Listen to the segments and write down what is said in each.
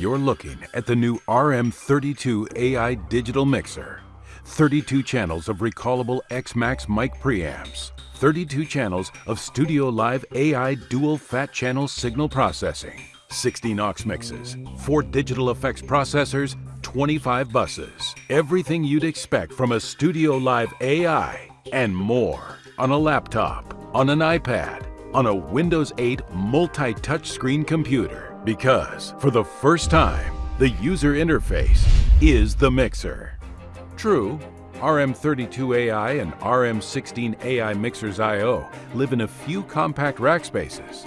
You're looking at the new RM32 AI digital mixer. 32 channels of recallable X-Max mic preamps. 32 channels of Studio Live AI dual fat channel signal processing. 16 aux mixes, 4 digital effects processors, 25 buses. Everything you'd expect from a Studio Live AI and more on a laptop, on an iPad, on a Windows 8 multi-touchscreen computer. Because for the first time, the user interface is the mixer. True, RM32AI and RM16AI Mixers I.O. live in a few compact rack spaces.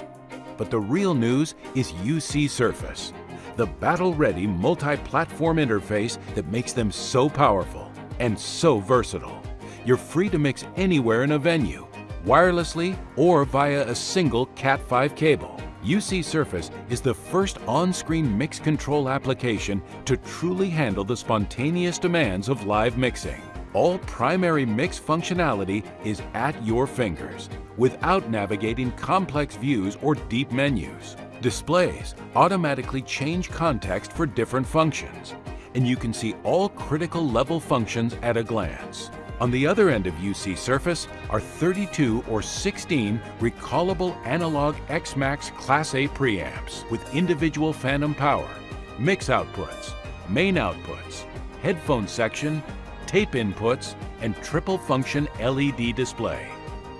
But the real news is UC Surface, the battle-ready multi-platform interface that makes them so powerful and so versatile. You're free to mix anywhere in a venue, wirelessly or via a single Cat5 cable. UC Surface is the first on-screen mix control application to truly handle the spontaneous demands of live mixing. All primary mix functionality is at your fingers without navigating complex views or deep menus. Displays automatically change context for different functions, and you can see all critical level functions at a glance. On the other end of UC Surface are 32 or 16 recallable analog X-Max Class A preamps with individual phantom power, mix outputs, main outputs, headphone section, tape inputs, and triple function LED display.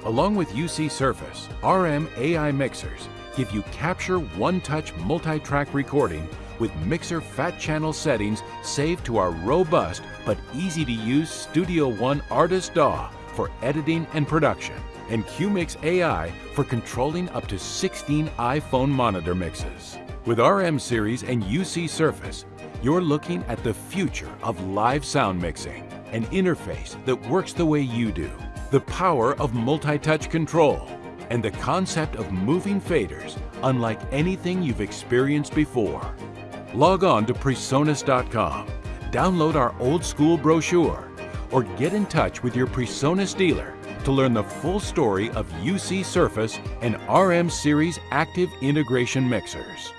Along with UC Surface, RM AI mixers give you capture one-touch multi-track recording with mixer fat channel settings saved to our robust but easy to use Studio One Artist DAW for editing and production, and QMix AI for controlling up to 16 iPhone monitor mixes. With RM Series and UC Surface, you're looking at the future of live sound mixing, an interface that works the way you do, the power of multi-touch control, and the concept of moving faders unlike anything you've experienced before. Log on to Presonus.com, download our old school brochure, or get in touch with your Presonus dealer to learn the full story of UC Surface and RM Series active integration mixers.